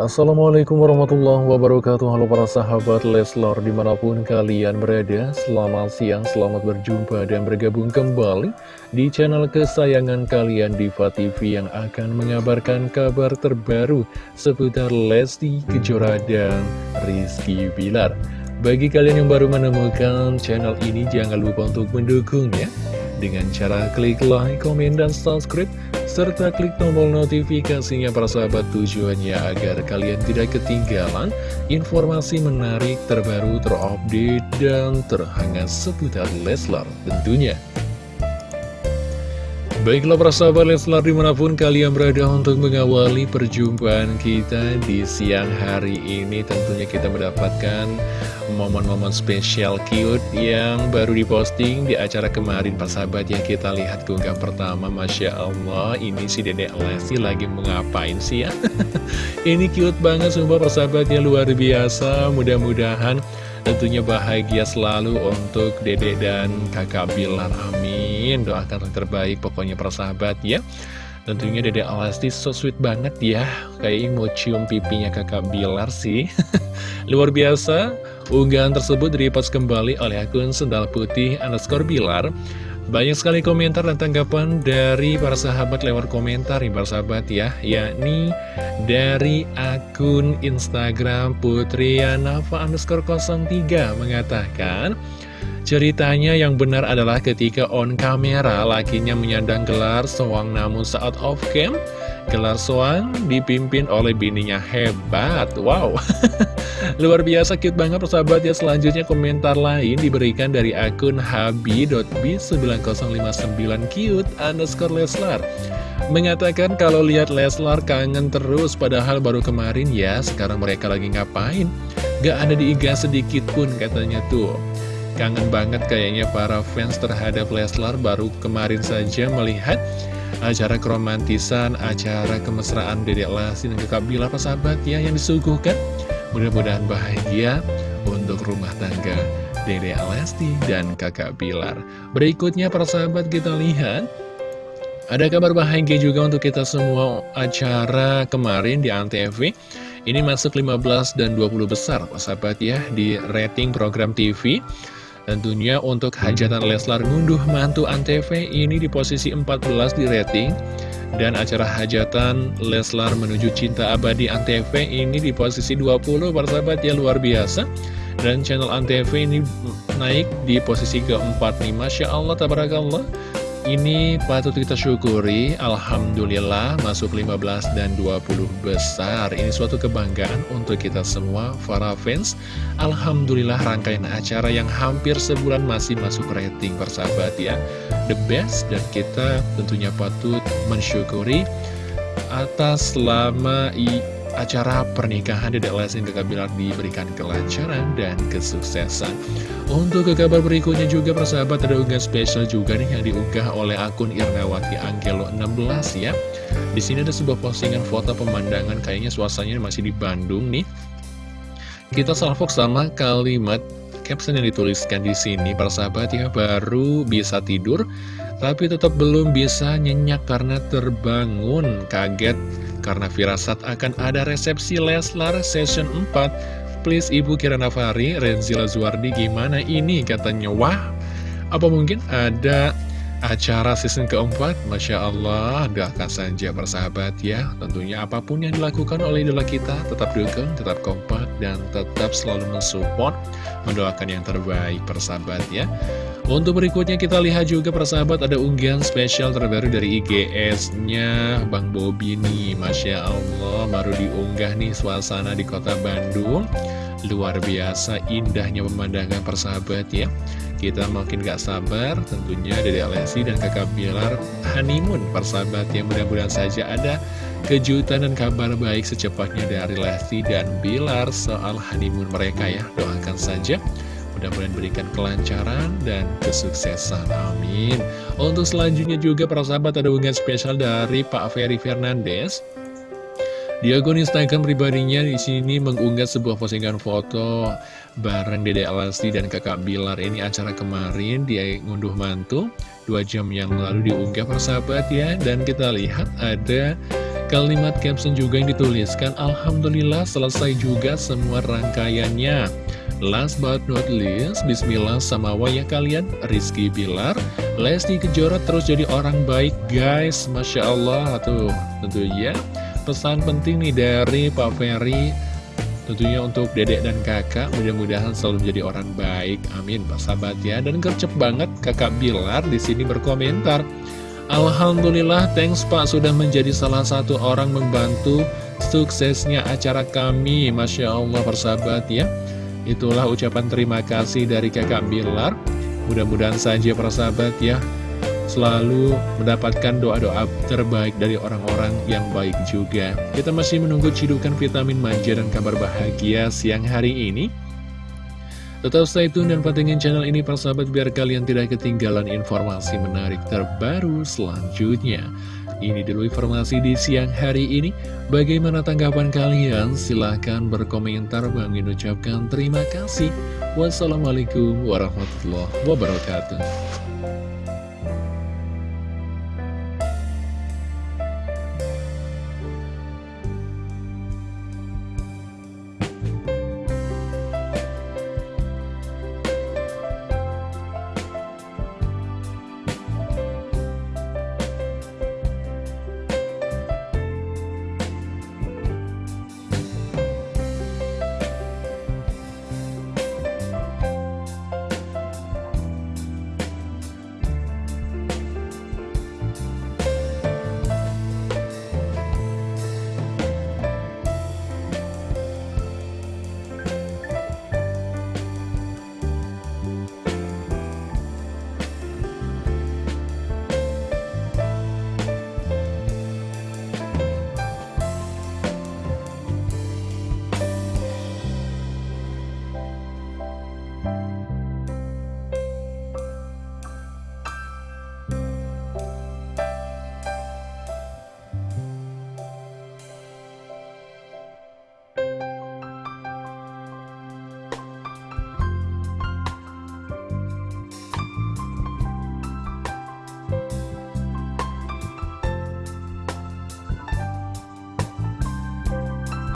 Assalamualaikum warahmatullahi wabarakatuh. Halo para sahabat Leslar di mana pun kalian berada Selamat siang, selamat berjumpa dan bergabung kembali Di channel kesayangan kalian Diva TV Yang akan mengabarkan kabar terbaru Seputar Lesti Kejora dan Rizky Bilar. Bagi kalian yang baru menemukan channel ini Jangan lupa untuk mendukungnya Dengan cara klik like, komen, dan subscribe serta klik tombol notifikasinya para sahabat tujuannya agar kalian tidak ketinggalan informasi menarik terbaru terupdate dan terhangat seputar Leslar tentunya. Baiklah para sahabat Leslar di mana pun kalian berada untuk mengawali perjumpaan kita di siang hari ini. Tentunya kita mendapatkan momen-momen spesial cute yang baru diposting di acara kemarin Pak sahabat yang kita lihat keunggah pertama. Masya Allah ini si dedek Lesti lagi mengapain sih ya? Ini cute banget sumpah persahabatnya luar biasa. Mudah-mudahan Tentunya bahagia selalu untuk dede dan kakak Bilar, amin Doakan yang terbaik pokoknya persahabat ya. Tentunya dede Alasti so sweet banget ya. Kayak mau cium pipinya kakak Bilar sih. Luar biasa. Unggahan tersebut direpost kembali oleh akun Sendal Putih underscore Bilar. Banyak sekali komentar dan tanggapan dari para sahabat lewat komentar nih para sahabat ya. Yakni dari akun Instagram Putrianafa underscore 03 mengatakan Ceritanya yang benar adalah ketika on kamera lakinya menyandang gelar sewang namun saat off cam Gelar sewang dipimpin oleh bininya. Hebat Wow. Luar biasa cute banget persahabat. Ya Selanjutnya komentar lain diberikan dari akun habi.b9059 cute underscore Leslar. Mengatakan kalau lihat Leslar kangen terus Padahal baru kemarin ya Sekarang mereka lagi ngapain? Gak ada diiga sedikit pun katanya tuh Kangen banget kayaknya para fans terhadap Leslar Baru kemarin saja melihat acara keromantisan, acara kemesraan Dedek Lesti dan Kakak Bila sahabat ya yang disuguhkan. Mudah-mudahan bahagia untuk rumah tangga Dedek Lesti dan Kakak Bilar. Berikutnya para sahabat kita lihat ada kabar bahagia juga untuk kita semua acara kemarin di Antv. Ini masuk 15 dan 20 besar, sahabat ya, di rating program TV. Tentunya untuk hajatan Leslar ngunduh mantu Antv ini di posisi 14 di rating. Dan acara hajatan Leslar menuju cinta abadi Antv ini di posisi 20 persahabat ya luar biasa. Dan channel Antv ini naik di posisi keempat nih Masya Allah, tabarakallah ini patut kita syukuri, Alhamdulillah masuk 15 dan 20 besar. Ini suatu kebanggaan untuk kita semua, para fans. Alhamdulillah rangkaian acara yang hampir sebulan masih masuk rating persahabat ya. The best dan kita tentunya patut mensyukuri atas selama acara pernikahan Dedek Lesti dan Kakak diberikan kelancaran dan kesuksesan. Untuk ke kabar berikutnya juga persahabat ada unggahan spesial juga nih yang diunggah oleh akun Irnawati Angelo 16 ya. Di sini ada sebuah postingan foto pemandangan kayaknya suasananya masih di Bandung nih. Kita salvok sama kalimat caption yang dituliskan di sini persahabat ya baru bisa tidur tapi tetap belum bisa nyenyak karena terbangun kaget karena firasat akan ada resepsi Leslar Session 4 Please Ibu Kirana Fari, Renzila Zuardi gimana ini katanya? Wah, apa mungkin ada acara season keempat? Masya Allah doakan saja persahabat ya. Tentunya apa pun yang dilakukan oleh idola kita Tetap dukung, tetap kompak Dan tetap selalu mensupport Mendoakan yang terbaik persahabat ya Untuk berikutnya kita lihat juga persahabat Ada unggahan spesial terbaru dari IGS-nya Bang Bobi nih Masya Allah baru diunggah nih suasana di kota Bandung. Luar biasa indahnya pemandangan persahabat ya. Kita makin gak sabar tentunya Dede Alessi dan kakak Bilar honeymoon persahabat yang mudah-mudahan saja ada kejutan dan kabar baik secepatnya dari Lesti dan Bilar soal honeymoon mereka ya. Doakan saja mudah-mudahan berikan kelancaran dan kesuksesan amin. Untuk selanjutnya juga para sahabat ada unggahan spesial dari Pak Ferry Fernandes. Di akun Instagram pribadinya di sini mengunggah sebuah postingan foto bareng Dede Alasti dan kakak Bilar. Ini acara kemarin dia ngunduh mantu. Dua jam yang lalu diunggah persahabat ya. Dan kita lihat ada Kalimat caption juga yang dituliskan. Alhamdulillah selesai juga semua rangkaiannya Last but not least Bismillah sama wayah kalian Rizky Bilar Lesti Kejora terus jadi orang baik guys Masya Allah tuh tentunya pesan penting nih dari Pak Ferry Tentunya untuk dedek dan kakak mudah-mudahan selalu menjadi orang baik. Amin, Pak sahabat ya. Dan gercep banget kakak Bilar di sini berkomentar. Alhamdulillah, thanks Pak sudah menjadi salah satu orang membantu suksesnya acara kami. Masya Allah, persahabat ya. Itulah ucapan terima kasih dari kakak Bilar. Mudah-mudahan saja persahabat ya, selalu mendapatkan doa-doa terbaik dari orang-orang yang baik juga. Kita masih menunggu cidukan vitamin manja dan kabar bahagia siang hari ini. Tetap stay tune dan pantengin channel ini persahabat biar kalian tidak ketinggalan informasi menarik terbaru selanjutnya. Ini dulu informasi di siang hari ini. Bagaimana tanggapan kalian? Silahkan berkomentar. Bang ucapkan terima kasih. Wassalamualaikum warahmatullahi wabarakatuh.